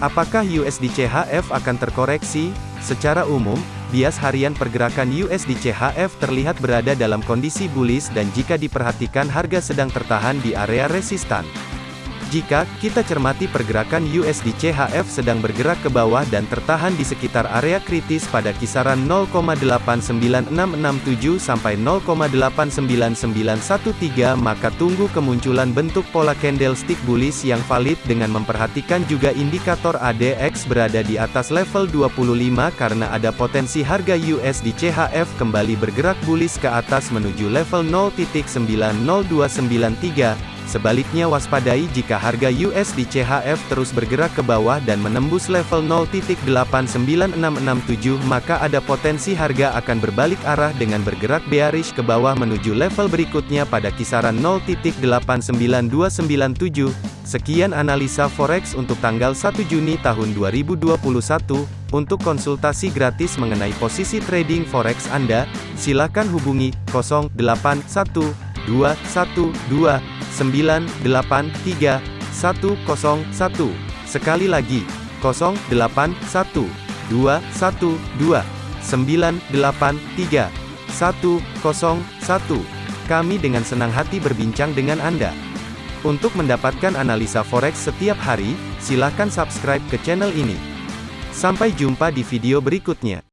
Apakah USD CHF akan terkoreksi? Secara umum, bias harian pergerakan USD CHF terlihat berada dalam kondisi bullish dan jika diperhatikan harga sedang tertahan di area resistan. Jika kita cermati pergerakan USD CHF sedang bergerak ke bawah dan tertahan di sekitar area kritis pada kisaran 0,89667 sampai 0,89913 maka tunggu kemunculan bentuk pola candlestick bullish yang valid dengan memperhatikan juga indikator ADX berada di atas level 25 karena ada potensi harga USD CHF kembali bergerak bullish ke atas menuju level 0.90293 Sebaliknya waspadai jika harga USD CHF terus bergerak ke bawah dan menembus level 0.89667 maka ada potensi harga akan berbalik arah dengan bergerak bearish ke bawah menuju level berikutnya pada kisaran 0.89297. Sekian analisa forex untuk tanggal 1 Juni tahun 2021. Untuk konsultasi gratis mengenai posisi trading forex Anda, silakan hubungi 081212 983 101. Sekali lagi, 081 212 983 101. Kami dengan senang hati berbincang dengan Anda. Untuk mendapatkan analisa forex setiap hari, silakan subscribe ke channel ini. Sampai jumpa di video berikutnya.